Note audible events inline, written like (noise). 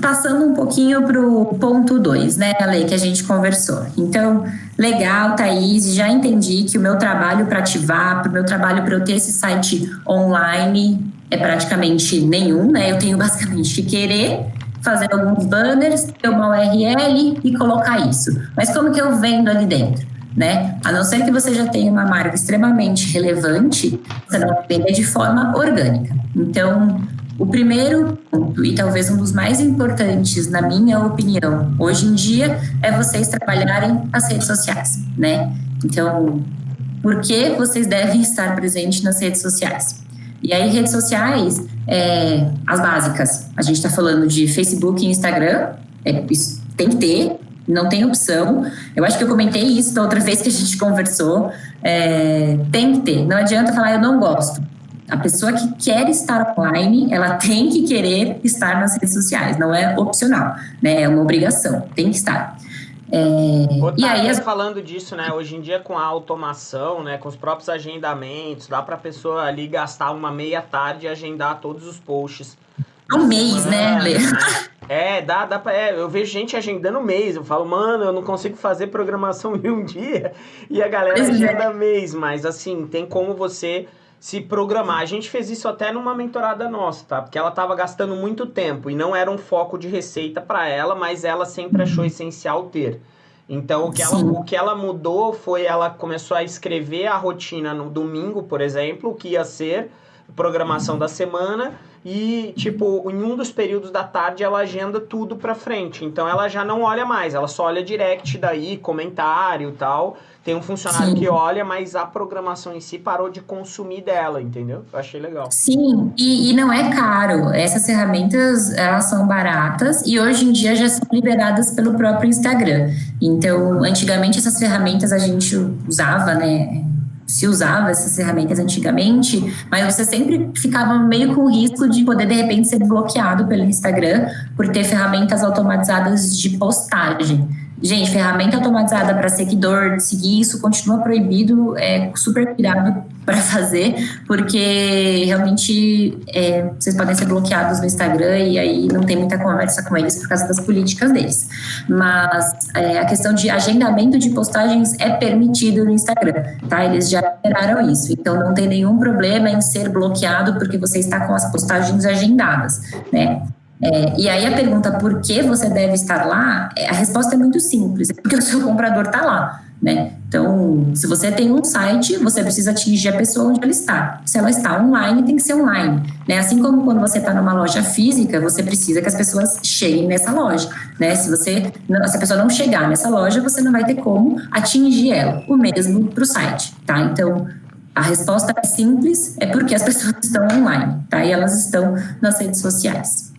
Passando um pouquinho para o ponto 2, né, a lei que a gente conversou. Então, legal, Thaís, já entendi que o meu trabalho para ativar, o meu trabalho para eu ter esse site online é praticamente nenhum, né? Eu tenho (laughs) basicamente que querer fazer alguns banners, ter uma URL e colocar isso. Mas como que eu vendo ali dentro? Né? A não ser que você já tenha uma marca extremamente relevante, você não vender de forma orgânica. Então, o primeiro ponto, e talvez um dos mais importantes, na minha opinião, hoje em dia, é vocês trabalharem as redes sociais, né? Então, por que vocês devem estar presentes nas redes sociais? E aí, redes sociais, é, as básicas. A gente está falando de Facebook e Instagram, é, isso tem que ter, não tem opção. Eu acho que eu comentei isso da outra vez que a gente (laughs) conversou. É, tem que ter, não adianta falar eu não gosto. A pessoa que quer estar online, ela tem que querer estar nas redes sociais, não é opcional, né? É uma obrigação, tem que estar. É, e aí, as... falando disso, né? Hoje em dia com a automação, né? Com os próprios agendamentos, dá para a pessoa ali gastar uma meia tarde e agendar todos os posts. Um mês, né, Lê? (laughs) É, dá, dá pra, é, eu vejo gente agendando mês. Eu falo, mano, eu não consigo fazer programação (laughs) em um dia. E a galera é. agenda mês, mas assim, tem como você se programar. A gente fez isso até numa mentorada nossa, tá? Porque ela estava gastando muito tempo e não era um foco de receita para ela, mas ela sempre achou essencial ter. Então, o que, ela, o que ela mudou foi ela começou a escrever a rotina no domingo, por exemplo, o que ia ser programação da semana e, tipo, em um dos períodos da tarde ela agenda tudo pra frente. Então ela já não olha mais, ela só olha direct daí, comentário e tal. Tem um funcionário Sim. que olha, mas a programação em si parou de consumir dela, entendeu? Eu achei legal. Sim, e, e não é caro. Essas ferramentas, elas são baratas e hoje em dia já são liberadas pelo próprio Instagram. Então, antigamente essas ferramentas a gente usava, né? Se usava essas ferramentas antigamente, mas você sempre ficava meio com o risco de poder de repente ser bloqueado pelo Instagram por ter ferramentas automatizadas de postagem. Gente, ferramenta automatizada para seguidor, seguir isso continua proibido, é super cuidado (laughs) para fazer, porque realmente é, vocês podem ser bloqueados no Instagram e aí não tem muita conversa com eles por causa das políticas deles. Mas é, a questão de agendamento de postagens é permitido no Instagram, tá? Eles já liberaram isso, então não tem nenhum problema em ser bloqueado porque você está com as postagens agendadas, né? É, e aí a pergunta por que você deve estar lá, é, a resposta é muito simples, é porque (laughs) o seu comprador está lá. Né? Então, se você tem um site, você precisa atingir a pessoa onde ela está. Se ela está online, tem que ser online. Né? Assim como quando você está numa loja física, você precisa que as pessoas cheguem nessa loja. Né? Se, você, se a pessoa não chegar nessa loja, você não vai ter como atingir ela. O mesmo para o site. Tá? Então, a resposta é simples, é porque as (laughs) pessoas estão online, tá? E elas estão nas redes sociais.